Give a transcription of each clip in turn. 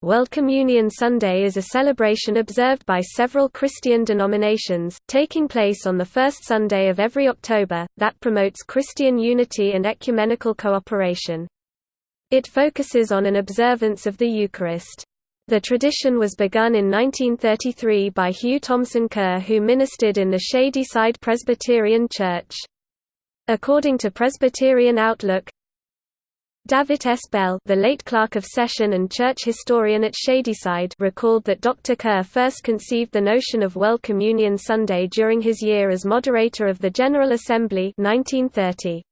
World Communion Sunday is a celebration observed by several Christian denominations, taking place on the first Sunday of every October, that promotes Christian unity and ecumenical cooperation. It focuses on an observance of the Eucharist. The tradition was begun in 1933 by Hugh Thompson Kerr who ministered in the Shadyside Presbyterian Church. According to Presbyterian Outlook, David S. Bell the late clerk of session and church historian at Shadyside recalled that Dr. Kerr first conceived the notion of World Communion Sunday during his year as moderator of the General Assembly 1930.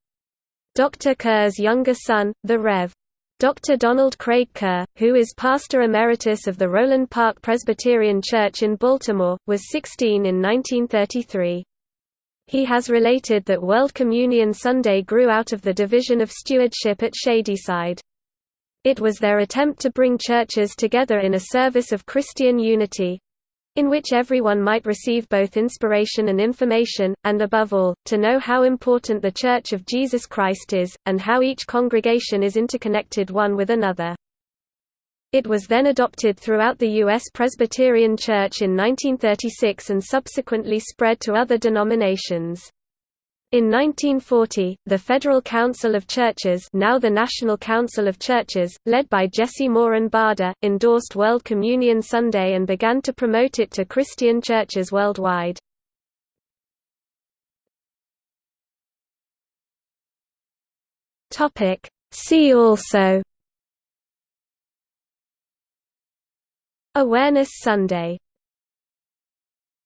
Dr. Kerr's younger son, the Rev. Dr. Donald Craig Kerr, who is pastor emeritus of the Roland Park Presbyterian Church in Baltimore, was 16 in 1933. He has related that World Communion Sunday grew out of the division of stewardship at Shadyside. It was their attempt to bring churches together in a service of Christian unity, in which everyone might receive both inspiration and information, and above all, to know how important the Church of Jesus Christ is, and how each congregation is interconnected one with another. It was then adopted throughout the U.S. Presbyterian Church in 1936 and subsequently spread to other denominations. In 1940, the Federal Council of Churches now the National Council of Churches, led by Jesse Moren Bader, endorsed World Communion Sunday and began to promote it to Christian churches worldwide. See also Awareness Sunday